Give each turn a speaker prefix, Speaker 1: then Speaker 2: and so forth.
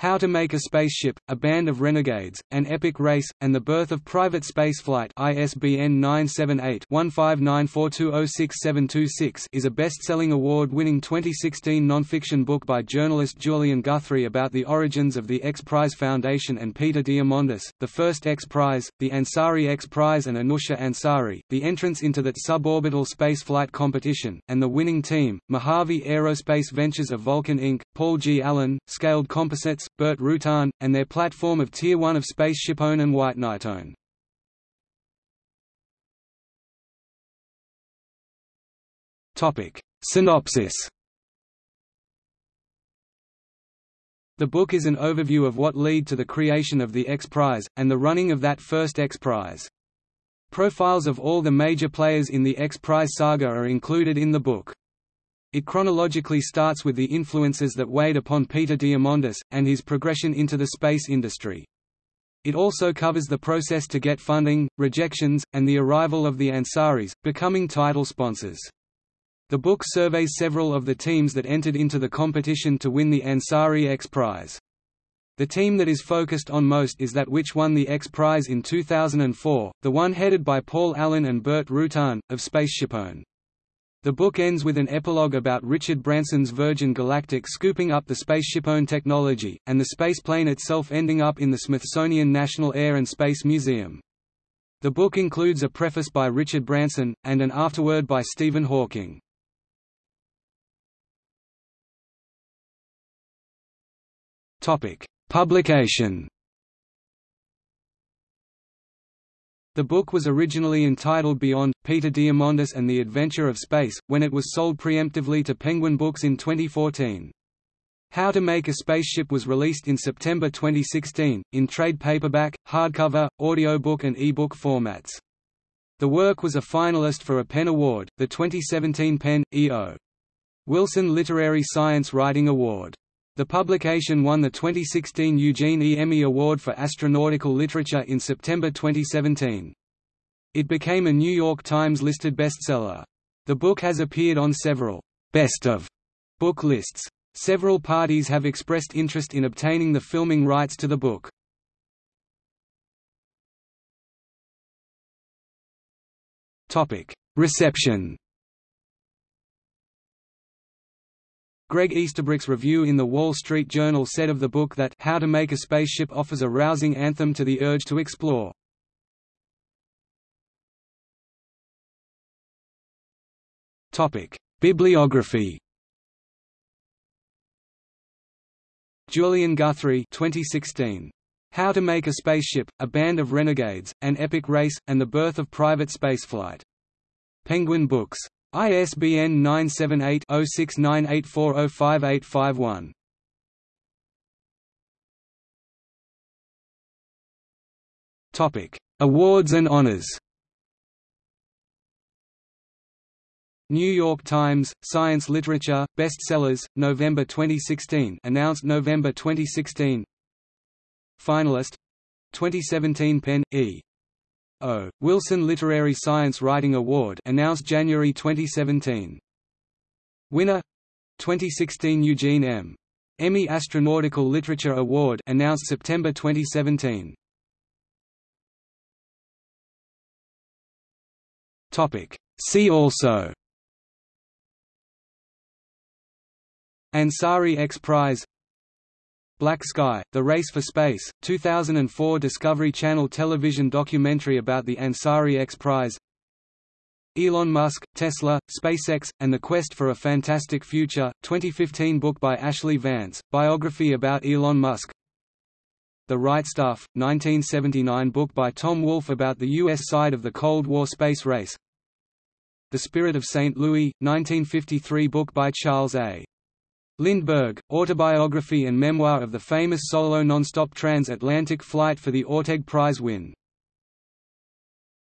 Speaker 1: How to Make a Spaceship, A Band of Renegades, An Epic Race, and the Birth of Private Spaceflight ISBN 978-1594206726 is a best-selling award-winning 2016 non-fiction book by journalist Julian Guthrie about the origins of the X Prize Foundation and Peter Diamandis, the first X Prize, the Ansari X Prize and Anousheh Ansari, the entrance into that suborbital spaceflight competition, and the winning team, Mojave Aerospace Ventures of Vulcan Inc., Paul G. Allen, Scaled Composites, Burt Rutan, and their platform of Tier 1 of SpaceshipOne and White Knight One. Synopsis The book is an overview of what led to the creation of the X Prize, and the running of that first X Prize. Profiles of all the major players in the X Prize saga are included in the book. It chronologically starts with the influences that weighed upon Peter Diamandis, and his progression into the space industry. It also covers the process to get funding, rejections, and the arrival of the Ansaris, becoming title sponsors. The book surveys several of the teams that entered into the competition to win the Ansari X Prize. The team that is focused on most is that which won the X Prize in 2004, the one headed by Paul Allen and Burt Rutan, of SpaceshipOne. The book ends with an epilogue about Richard Branson's Virgin Galactic scooping up the SpaceshipOne technology, and the spaceplane itself ending up in the Smithsonian National Air and Space Museum. The book includes a preface by Richard Branson, and an afterword by Stephen Hawking. Publication The book was originally entitled Beyond, Peter Diamandis and the Adventure of Space, when it was sold preemptively to Penguin Books in 2014. How to Make a Spaceship was released in September 2016, in trade paperback, hardcover, audiobook and e-book formats. The work was a finalist for a PEN Award, the 2017 PEN, E.O. Wilson Literary Science Writing Award. The publication won the 2016 Eugene E. Emme Award for Astronautical Literature in September 2017. It became a New York Times-listed bestseller. The book has appeared on several «best of» book lists. Several parties have expressed interest in obtaining the filming rights to the book. Reception Greg Easterbrook's review in The Wall Street Journal said of the book that How to Make a Spaceship offers a rousing anthem to the urge to explore. Bibliography Julian Guthrie 2016. How to Make a Spaceship, A Band of Renegades, An Epic Race, and the Birth of Private Spaceflight. Penguin Books. ISBN 978-0698405851. Topic: Awards and honors. New York Times, Science Literature, Bestsellers, November 2016 announced November 2016 Finalist 2017 PEN, E. O. Wilson Literary Science Writing Award announced January 2017. Winner 2016 Eugene M. Emme Astronautical Literature Award announced September 2017. Topic See also Ansari X Prize Black Sky, The Race for Space, 2004 Discovery Channel television documentary about the Ansari X Prize Elon Musk, Tesla, SpaceX, and the Quest for a Fantastic Future, 2015 book by Ashley Vance, biography about Elon Musk The Right Stuff, 1979 book by Tom Wolfe about the U.S. side of the Cold War space race The Spirit of St. Louis, 1953 book by Charles A. Lindbergh, autobiography and memoir of the famous solo non-stop transatlantic flight for the Orteig Prize win